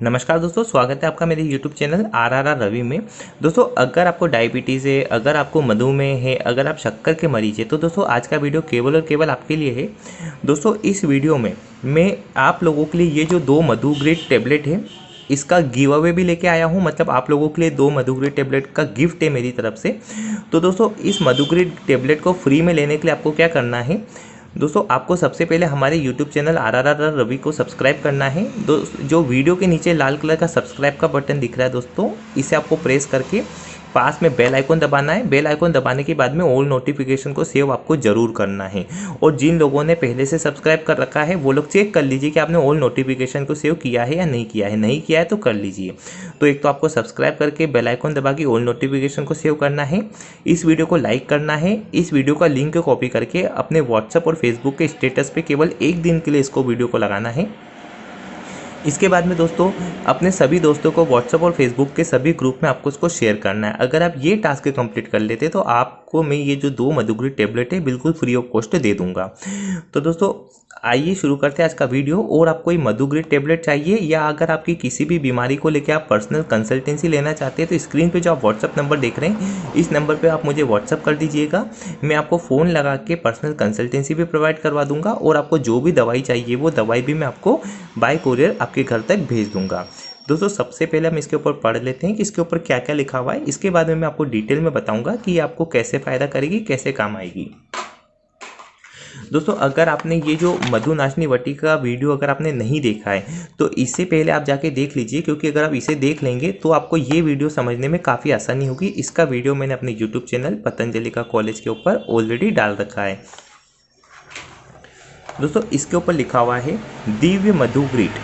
नमस्कार दोस्तों, स्वागत है आपका मेरे YouTube channel R R R Ravi में। दोस्तों, अगर आपको डायबिटीज़ है, अगर आपको मधुमेह है, अगर आप शक्कर के मरीज़ है तो दोस्तों, आज का वीडियो केवल और केवल आपके लिए है। दोस्तों, इस वीडियो में मैं आप लोगों के लिए ये जो दो मधुग्रेड टेबलेट है, इसका गिव अवे भी लेके आया हूँ। मतलब आप लोगों के लिए दो मधुग्रेड टेबलेट का गिफ्ट है मेरी तरफ़ से। तो दोस्तों, इस मधुग्रेड टेबलेट को फ्री में लेने के लिए आपको क्या करना है दोस्तों, आपको सबसे पहले हमारे YouTube channel R R R Ravi को सब्सक्राइब करना है। दो जो वीडियो के नीचे लाल कलर का सब्सक्राइब का बटन दिख रहा है दोस्तों, इसे आपको प्रेस करके पास में बेल आइकन दबाना है। बेल आइकन दबाने के बाद में ऑल नोटिफिकेशन को सेव आपको ज़रूर करना है। और जिन लोगों ने पहले से सब्सक्राइब कर रखा है, वो लोग चेक कर लीजिए कि आपने ऑल नोटिफिकेशन को सेव किया है या नहीं किया है। नहीं किया है तो कर लीजिए। तो एक तो आपको सब्सक्राइब करके बेल आइकन दबा के ऑल नोटिफिकेशन को सेव करना है। इस वीडियो को लाइक करना है। इस वीडियो का लिंक कॉपी करके अपने व्हाट्सअप और फेसबुक के स्टेटस पर केवल एक दिन के लिए इसको वीडियो को लगाना है। इसके बाद में दोस्तों, अपने सभी दोस्तों को व्हाट्सअप और फेसबुक के सभी ग्रुप में आपको उसको शेयर करना है। अगर आप ये टास्क कंप्लीट कर लेते तो आपको मैं ये जो दो मधुगुरी टेबलेट है, बिल्कुल फ्री ऑफ़ कॉस्ट दे दूँगा। तो दोस्तों आइए शुरू करते हैं आज का वीडियो। और आपको ये मधुग्री टेबलेट चाहिए या अगर आपकी किसी भी बीमारी को लेकर आप पर्सनल कंसल्टेंसी लेना चाहते हैं तो स्क्रीन पे जो आप व्हाट्सअप नंबर देख रहे हैं, इस नंबर पे आप मुझे व्हाट्सअप कर दीजिएगा। मैं आपको फ़ोन लगा के पर्सनल कंसल्टेंसी भी प्रोवाइड करवा दूँगा और आपको जो भी दवाई चाहिए, वो दवाई भी मैं आपको बाय कोरियर आपके घर तक भेज दूँगा। दोस्तों, सबसे पहले हम इसके ऊपर पढ़ लेते हैं कि इसके ऊपर क्या क्या लिखा हुआ है। इसके बाद में मैं आपको डिटेल में बताऊँगा कि आपको कैसे फ़ायदा करेगी, कैसे काम आएगी। दोस्तों, अगर आपने ये जो मधुनाशनी वटी का वीडियो अगर आपने नहीं देखा है तो इससे पहले आप जाके देख लीजिए, क्योंकि अगर आप इसे देख लेंगे तो आपको ये वीडियो समझने में काफ़ी आसानी होगी। इसका वीडियो मैंने अपने यूट्यूब चैनल पतंजलि का कॉलेज के ऊपर ऑलरेडी डाल रखा है। दोस्तों, इसके ऊपर लिखा हुआ है, दिव्य मधुग्रीट।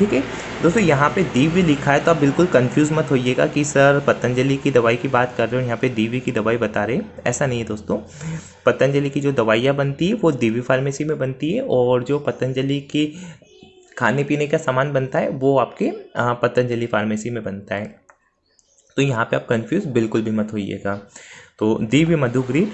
ठीक है? दोस्तों, यहाँ पे दिव्य लिखा है तो आप बिल्कुल कंफ्यूज मत होइएगा कि सर पतंजलि की दवाई की बात कर रहे हो यहाँ पे दिव्य की दवाई बता रहे हैं। ऐसा नहीं है दोस्तों। पतंजलि की जो दवाइयाँ बनती है, वो दिव्य फार्मेसी में बनती है और जो पतंजलि की खाने पीने का सामान बनता है, वो आपके पतंजलि फार्मेसी में बनता है। तो यहाँ पे आप कंफ्यूज बिल्कुल भी मत होइएगा। तो Divya Madhugrit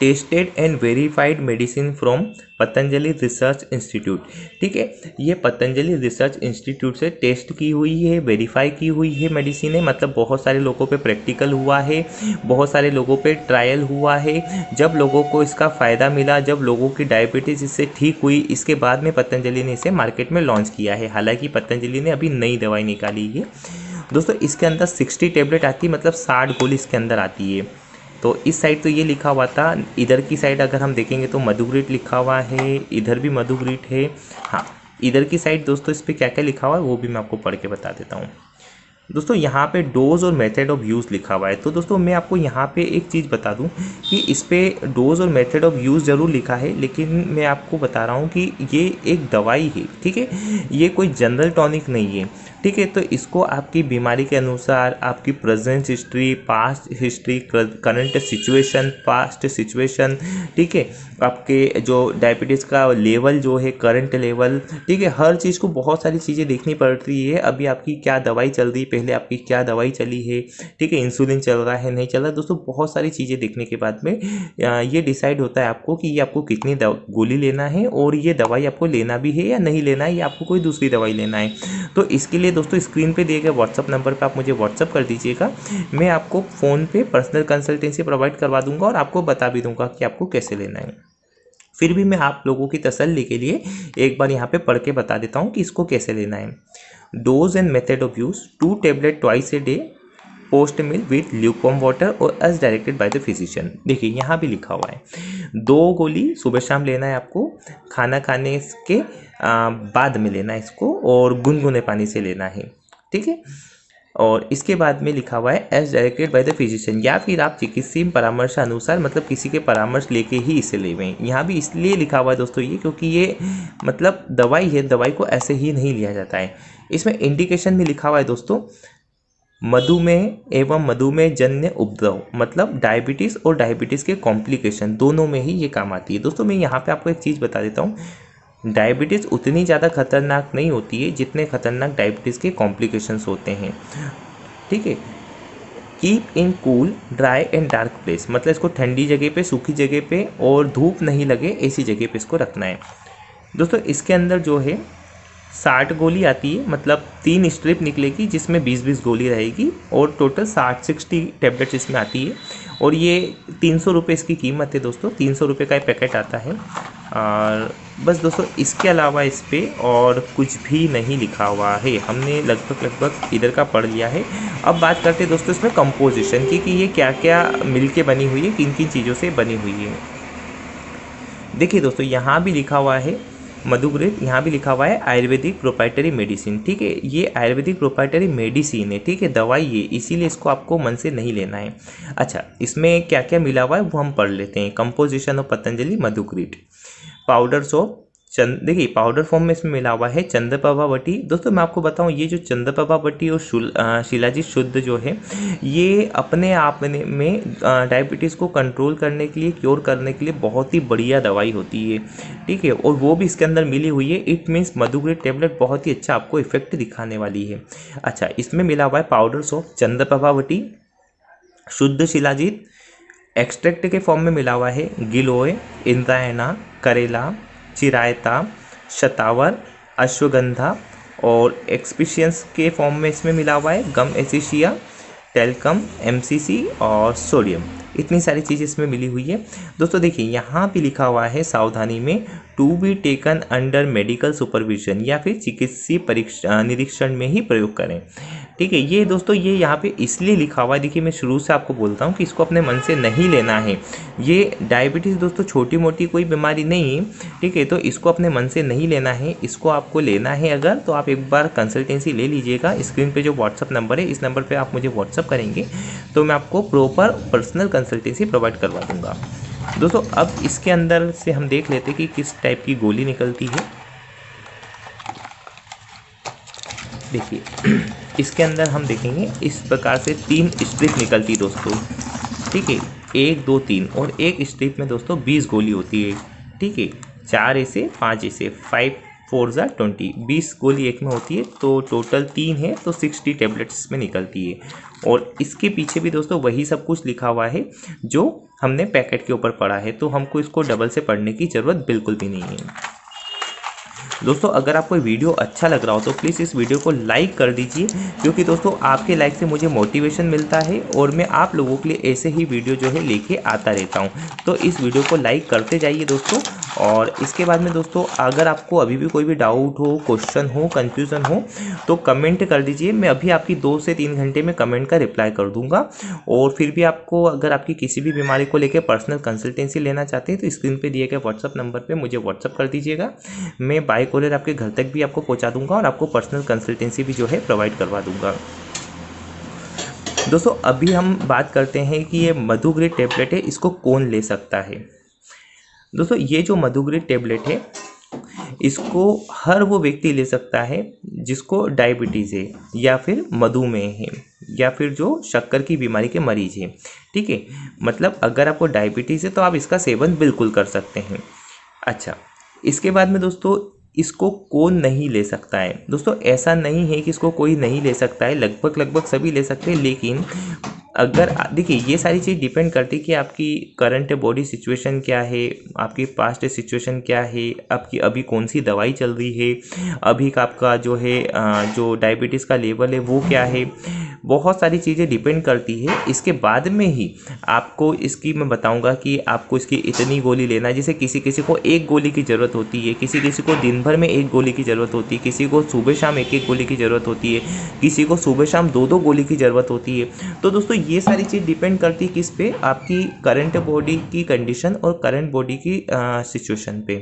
tested and verified medicine from Patanjali research institute. ठीक है, ये पतंजलि रिसर्च इंस्टीट्यूट से टेस्ट की हुई है, वेरीफाई की हुई है मेडिसिन है मतलब बहुत सारे लोगों पे प्रैक्टिकल हुआ है, बहुत सारे लोगों पे ट्रायल हुआ है, जब लोगों को इसका फ़ायदा मिला, जब लोगों की डायबिटीज़ इससे ठीक हुई, इसके बाद में पतंजलि ने इसे मार्केट में लॉन्च किया है। हालाँकि पतंजलि ने अभी नई दवाई निकाली है। दोस्तों, इसके अंदर सिक्सटी टेबलेट आती है मतलब साठ गोली इसके अंदर आती है। तो इस साइड तो ये लिखा हुआ था, इधर की साइड अगर हम देखेंगे तो मधुग्रीट लिखा हुआ है, इधर भी मधुग्रीट है। हाँ इधर की साइड दोस्तों इस पर क्या क्या लिखा हुआ है वो भी मैं आपको पढ़ के बता देता हूँ। दोस्तों, यहाँ पे डोज और मेथड ऑफ़ यूज़ लिखा हुआ है। तो दोस्तों, मैं आपको यहाँ पे एक चीज़ बता दूँ कि इस पर डोज और मेथड ऑफ़ यूज़ ज़रूर लिखा है, लेकिन मैं आपको बता रहा हूँ कि ये एक दवाई है, ठीक है? ये कोई जनरल टॉनिक नहीं है, ठीक है? तो इसको आपकी बीमारी के अनुसार, आपकी present history, past history, current situation, past situation, ठीक है? आपके जो डायबिटीज़ का लेवल जो है, करंट लेवल, ठीक है? हर चीज़ को बहुत सारी चीज़ें देखनी पड़ती है। अभी आपकी क्या दवाई चल रही पहले आपकी क्या दवाई चली है, ठीक है इंसुलिन चल रहा है, नहीं चल रहा, दोस्तों, बहुत सारी चीज़ें देखने के बाद में ये डिसाइड होता है आपको कि ये आपको कितनी गोली लेना है और ये दवाई आपको लेना भी है या नहीं लेना है, या आपको कोई दूसरी दवाई लेना है। तो इसके लिए, दोस्तों स्क्रीन पर दिए गए व्हाट्सअप नंबर पर आप मुझे व्हाट्सअप कर दीजिएगा, मैं आपको फ़ोन पे पर्सनल कंसल्टेंसी प्रोवाइड करवा दूँगा और आपको बता भी दूँगा कि आपको कैसे लेना है। फिर भी मैं आप लोगों की तसल्ली के लिए एक बार यहाँ पे पढ़ के बता देता हूँ कि इसको कैसे लेना है। Dose and method of use two tablet twice a day post meal with lukewarm water और as directed by the physician देखिए, यहाँ भी लिखा हुआ है। दो गोली सुबह शाम लेना है आपको, खाना खाने के बाद में लेना है इसको और गुनगुने पानी से लेना है। ठीक है? और इसके बाद में लिखा हुआ है as directed by the physician या फिर आप चिकित्सीय परामर्श अनुसार मतलब किसी के परामर्श लेके ही इसे लेवें यहाँ भी इसलिए लिखा हुआ है दोस्तों ये, क्योंकि ये मतलब दवाई है, दवाई को ऐसे ही नहीं लिया जाता है। इसमें इंडिकेशन भी लिखा हुआ है दोस्तों, मधुमेह एवं मधुमेह जन्य उपद्रव मतलब डायबिटीज़ और डायबिटीज़ के कॉम्प्लिकेशन दोनों में ही ये काम आती है। दोस्तों, मैं यहाँ पे आपको एक चीज़ बता देता हूँ डायबिटीज़ उतनी ज़्यादा खतरनाक नहीं होती है जितने खतरनाक डायबिटीज़ के कॉम्प्लिकेशंस होते हैं। ठीक है? Keep in cool dry and dark place मतलब इसको ठंडी जगह पे, सूखी जगह पे और धूप नहीं लगे, ऐसी जगह पे इसको रखना है। दोस्तों, इसके अंदर जो है, साठ गोली आती है मतलब तीन स्ट्रिप निकलेगी जिसमें बीस बीस गोली रहेगी और टोटल साठ सिक्सटी टेबलेट्स इसमें आती है। और ये तीन सौ रुपये इसकी कीमत है दोस्तों, तीन सौ रुपये का पैकेट आता है। और बस दोस्तों, इसके अलावा इस पर और कुछ भी नहीं लिखा हुआ है। हमने लगभग लगभग इधर का पढ़ लिया है। अब बात करते हैं दोस्तों इसमें कंपोजिशन की, कि ये क्या क्या मिल के बनी हुई है किन किन चीज़ों से बनी हुई है। देखिए दोस्तों, यहाँ भी लिखा हुआ है मधुग्रेट यहाँ भी लिखा हुआ है, आयुर्वेदिक प्रोपाइटरी मेडिसिन ठीक है, ये आयुर्वेदिक प्रोपाइटरी मेडिसिन है, ठीक है, दवाई ये, इसीलिए इसको आपको मन से नहीं लेना है। अच्छा इसमें क्या क्या मिला हुआ है, वो हम पढ़ लेते हैं। Composition of Patanjali Madhugrit powder soap चंद, देखिए पाउडर फॉर्म में इसमें मिला हुआ है चंद्रप्रभा बटी दोस्तों, मैं आपको बताऊँ, ये जो चंद्रप्रभा बटी और शिलाजीत शुद्ध जो है, ये अपने आप में डायबिटीज़ को कंट्रोल करने के लिए क्योर करने के लिए बहुत ही बढ़िया दवाई होती है। ठीक है, और वो भी इसके अंदर मिली हुई है। इट मीन्स मधुग्रेड टेबलेट बहुत ही अच्छा आपको इफ़ेक्ट दिखाने वाली है। अच्छा इसमें मिला हुआ है पाउडर सॉफ चंद्रप्रभा बटी शुद्ध शिलाजीत एक्सट्रैक्ट के फॉर्म में मिला हुआ है गिलोय इंद्रायना करेला चिरायता, शतावर, अश्वगंधा और एक्सपीशियंस के फॉर्म में इसमें मिला हुआ है। गम एसिशिया, टेलकम एमसीसी और सोडियम। इतनी सारी चीज़ें इसमें मिली हुई है। दोस्तों देखिए, यहाँ भी लिखा हुआ है सावधानी में to be taken under medical supervision या फिर चिकित्सीय परीक्षा, निरीक्षण में ही प्रयोग करें। ठीक है, ये दोस्तों, ये यहाँ पे इसलिए लिखा हुआ है, देखिए मैं शुरू से आपको बोलता हूँ कि इसको अपने मन से नहीं लेना है। ये डायबिटीज़ दोस्तों छोटी मोटी कोई बीमारी नहीं है ठीक है तो इसको अपने मन से नहीं लेना है। इसको आपको लेना है अगर तो आप एक बार कंसल्टेंसी ले लीजिएगा। स्क्रीन पर जो व्हाट्सअप नंबर है, इस नंबर पर आप मुझे व्हाट्सअप करेंगे तो मैं आपको प्रॉपर पर्सनल कंसल्टेंसी प्रोवाइड करवा दूँगा। दोस्तों, अब इसके अंदर से हम देख लेते कि किस टाइप की गोली निकलती है। देखिए, इसके अंदर हम देखेंगे, इस प्रकार से तीन स्ट्रिप निकलती दोस्तों। ठीक है, एक, दो, तीन और एक स्ट्रिप में दोस्तों बीस गोली होती है। ठीक है, चार ऐसे, पाँच ऐसे फाइव फोर ज़ा ट्वेंटी, बीस गोली एक में होती है तो टोटल तीन है तो सिक्सटी टेबलेट्स में निकलती है। और इसके पीछे भी दोस्तों वही सब कुछ लिखा हुआ है, जो हमने पैकेट के ऊपर पढ़ा है तो हमको इसको डबल से पढ़ने की ज़रूरत बिल्कुल भी नहीं है। दोस्तों, अगर आपको वीडियो अच्छा लग रहा हो तो प्लीज़ इस वीडियो को लाइक कर दीजिए, क्योंकि दोस्तों, आपके लाइक से मुझे मोटिवेशन मिलता है और मैं आप लोगों के लिए ऐसे ही वीडियो जो है लेके आता रहता हूँ। तो इस वीडियो को लाइक करते जाइए दोस्तों, और इसके बाद में दोस्तों, अगर आपको अभी भी कोई भी डाउट हो क्वेश्चन हो कन्फ्यूज़न हो तो कमेंट कर दीजिए, मैं अभी आपकी दो से तीन घंटे में कमेंट का रिप्लाई कर दूँगा। और फिर भी आपको, अगर आपकी किसी भी बीमारी को लेकर पर्सनल कंसल्टेंसी लेना चाहते हैं तो स्क्रीन पर दिए गए व्हाट्सअप नंबर पर मुझे व्हाट्सअप कर दीजिएगा। मैं बाई कोरियर आपके घर तक भी आपको पहुँचा दूँगा और आपको पर्सनल कंसल्टेंसी भी जो है प्रोवाइड करवा दूँगा। दोस्तों, अभी हम बात करते हैं कि ये मधुग्रेड टेबलेट है, इसको कौन ले सकता है? दोस्तों, ये जो मधुग्रेड टेबलेट है, इसको हर वो व्यक्ति ले सकता है जिसको डायबिटीज़ है, या फिर मधुमेह है, या फिर जो शक्कर की बीमारी के मरीज़ हैं। ठीक है? मतलब अगर आपको डायबिटीज़ है तो आप इसका सेवन बिल्कुल कर सकते हैं। अच्छा इसके बाद में दोस्तों इसको कौन नहीं ले सकता है। दोस्तों, ऐसा नहीं है कि इसको कोई नहीं ले सकता है। लगभग लगभग सभी ले सकते हैं, लेकिन अगर, देखिए, ये सारी चीज़ डिपेंड करती है कि आपकी करंट बॉडी सिचुएशन क्या है, आपकी पास्ट सिचुएशन क्या है, आपकी अभी कौन सी दवाई चल रही है, अभी का आपका जो है जो डायबिटीज़ का लेवल है, वो क्या है, बहुत सारी चीज़ें डिपेंड करती है। इसके बाद में ही आपको इसकी मैं बताऊँगा कि आपको इसकी इतनी गोली लेना है। जैसे किसी किसी को एक गोली की ज़रूरत होती है, किसी किसी को दिन भर में एक गोली की ज़रूरत होती है, किसी को सुबह शाम एक एक गोली की ज़रूरत होती है, किसी को सुबह शाम दो दो गोली की ज़रूरत होती है। तो दोस्तों ये सारी चीज़ डिपेंड करती है किस पे? आपकी करंट बॉडी की कंडीशन और करंट बॉडी की सिचुएशन पे।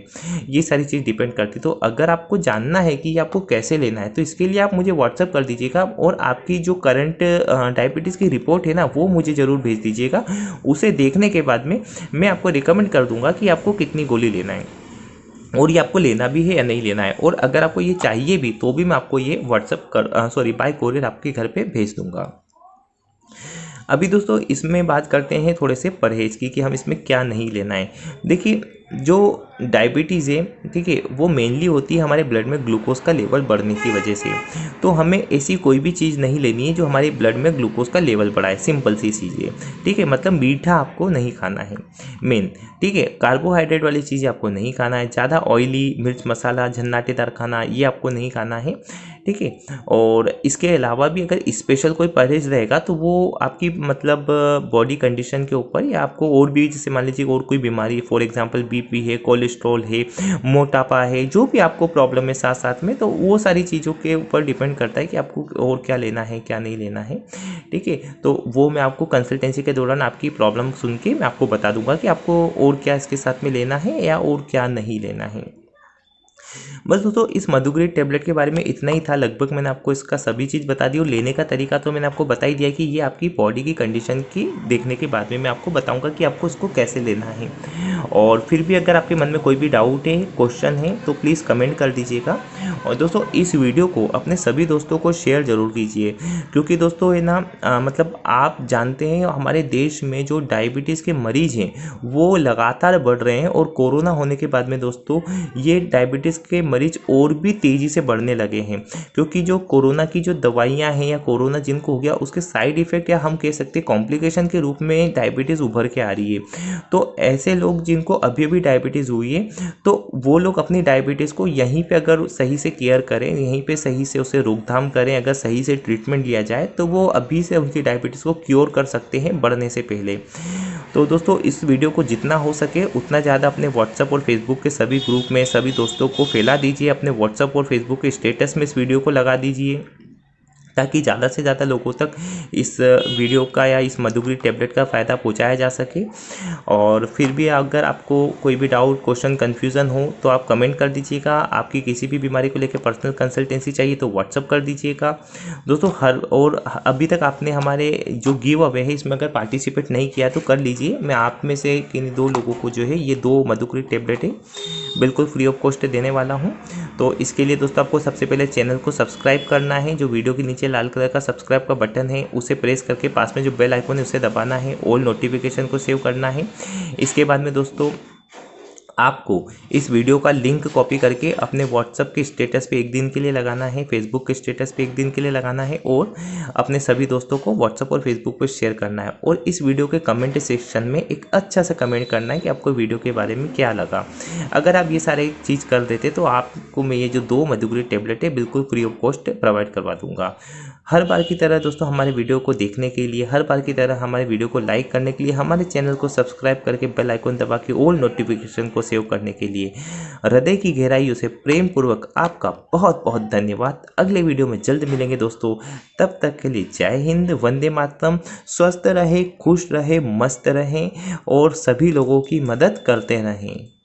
ये सारी चीज़ डिपेंड करती तो अगर आपको जानना है कि आपको कैसे लेना है तो इसके लिए आप मुझे व्हाट्सअप कर दीजिएगा और आपकी जो करंट डायबिटीज़ की रिपोर्ट है ना, वो मुझे ज़रूर भेज दीजिएगा। उसे देखने के बाद में मैं आपको रिकमेंड कर दूँगा कि आपको कितनी गोली लेना है और ये आपको लेना भी है या नहीं लेना है। और अगर आपको ये चाहिए भी तो भी मैं आपको ये व्हाट्सअप कर सॉरी बाय कोरियर आपके घर पे भेज दूँगा। अभी दोस्तों इसमें बात करते हैं थोड़े से परहेज़ की कि हम इसमें क्या नहीं लेना है। देखिए, जो डायबिटीज़ है, ठीक है, वो मेनली होती है हमारे ब्लड में ग्लूकोज का लेवल बढ़ने की वजह से। तो हमें ऐसी कोई भी चीज़ नहीं लेनी है जो हमारे ब्लड में ग्लूकोज का लेवल बढ़ाए सिंपल सी चीज़ है। ठीक है मतलब मीठा आपको नहीं खाना है मेन ठीक है कार्बोहाइड्रेट वाली चीज़ें आपको नहीं खाना है, ज़्यादा ऑयली मिर्च मसाला, झन्नाटेदार खाना, ये आपको नहीं खाना है। ठीक है? और इसके अलावा भी अगर स्पेशल कोई परहेज रहेगा तो वो आपकी मतलब बॉडी कंडीशन के ऊपर या आपको और भी, जैसे मान लीजिए और कोई बीमारी फॉर एग्जांपल बीपी है कोलेस्ट्रॉल है, मोटापा है, जो भी आपको प्रॉब्लम है साथ साथ में तो वो सारी चीज़ों के ऊपर डिपेंड करता है कि आपको और क्या लेना है, क्या नहीं लेना है, ठीक है? तो वो मैं आपको कंसल्टेंसी के दौरान आपकी प्रॉब्लम सुन के मैं आपको बता दूँगा कि आपको और क्या इसके साथ में लेना है या और क्या नहीं लेना है। बस दोस्तों, इस मधुग्रेड टेबलेट के बारे में इतना ही था। लगभग मैंने आपको इसका सभी चीज़ बता दी और लेने का तरीका तो मैंने आपको बता ही दिया कि ये आपकी बॉडी की कंडीशन की देखने के बाद में मैं आपको बताऊँगा कि आपको इसको कैसे लेना है। और फिर भी अगर आपके मन में कोई भी डाउट है क्वेश्चन है तो प्लीज़ कमेंट कर दीजिएगा। और दोस्तों, इस वीडियो को अपने सभी दोस्तों को शेयर ज़रूर कीजिए। क्योंकि दोस्तों, है ना मतलब आप जानते हैं, हमारे देश में जो डायबिटीज़ के मरीज़ हैं, वो लगातार बढ़ रहे हैं और कोरोना होने के बाद में दोस्तों, ये डायबिटीज़ के मरीज़ और भी तेज़ी से बढ़ने लगे हैं, क्योंकि जो कोरोना की जो दवाइयाँ हैं या कोरोना जिनको हो गया, उसके साइड इफ़ेक्ट या हम कह सकते हैं कॉम्प्लिकेशन के रूप में डायबिटीज़ उभर के आ रही है। तो ऐसे लोग जिनको अभी अभी डायबिटीज़ हुई है तो वो लोग अपनी डायबिटीज़ को यहीं पर अगर सही से केयर करें, यहीं पर सही से उसे रोकथाम करें, अगर सही से ट्रीटमेंट लिया जाए तो वो अभी से उनकी डायबिटीज़ को क्योर कर सकते हैं बढ़ने से पहले। तो दोस्तों, इस वीडियो को जितना हो सके उतना ज़्यादा अपने व्हाट्सअप और फेसबुक के सभी ग्रुप में सभी दोस्तों को फैला दीजिए, अपने व्हाट्सअप और फेसबुक के स्टेटस में इस वीडियो को लगा दीजिए। ताकि ज़्यादा से ज़्यादा लोगों तक इस वीडियो का या इस मधुग्री टेबलेट का फ़ायदा पहुँचाया जा सके। और फिर भी अगर आपको कोई भी डाउट, क्वेश्चन, कन्फ्यूज़न हो तो आप कमेंट कर दीजिएगा। आपकी किसी भी बीमारी को लेकर पर्सनल कंसल्टेंसी चाहिए तो व्हाट्सअप कर दीजिएगा। दोस्तों, हर, और अभी तक आपने हमारे जो गिव अवे है, इसमें अगर पार्टिसिपेट नहीं किया तो कर लीजिए। मैं आप में से किन दो लोगों को जो है, ये दो मधुक्री टेबलेट है बिल्कुल फ्री ऑफ़ कॉस्ट देने वाला हूँ। तो इसके लिए दोस्तों, आपको सबसे पहले चैनल को सब्सक्राइब करना है, जो वीडियो के नीचे लाल कलर का सब्सक्राइब का बटन है, उसे प्रेस करके पास में जो बेल आइकन है, उसे दबाना है ऑल नोटिफिकेशन को सेव करना है। इसके बाद में दोस्तों आपको इस वीडियो का लिंक कॉपी करके अपने व्हाट्सअप के स्टेटस पे एक दिन के लिए लगाना है फेसबुक के स्टेटस पे एक दिन के लिए लगाना है और अपने सभी दोस्तों को व्हाट्सअप और फेसबुक पर शेयर करना है। और इस वीडियो के कमेंट सेक्शन में एक अच्छा सा कमेंट करना है कि आपको वीडियो के बारे में क्या लगा। अगर आप ये सारे चीज़ कर देते तो आपको मैं ये जो दो मधुगरी टेबलेट है, बिल्कुल फ्री ऑफ़ कॉस्ट प्रोवाइड करवा दूँगा। हर बार की तरह दोस्तों हमारे वीडियो को देखने के लिए, हर बार की तरह हमारे वीडियो को लाइक करने के लिए, हमारे चैनल को सब्सक्राइब करके बेल आइकन दबा के ऑल नोटिफिकेशन को सेव करने के लिए। हृदय की गहराइयों से प्रेम पूर्वक आपका बहुत बहुत धन्यवाद। अगले वीडियो में जल्द मिलेंगे दोस्तों। तब तक के लिए जय हिंद, वंदे मातरम। स्वस्थ रहे, खुश रहे, मस्त रहें और सभी लोगों की मदद करते रहें।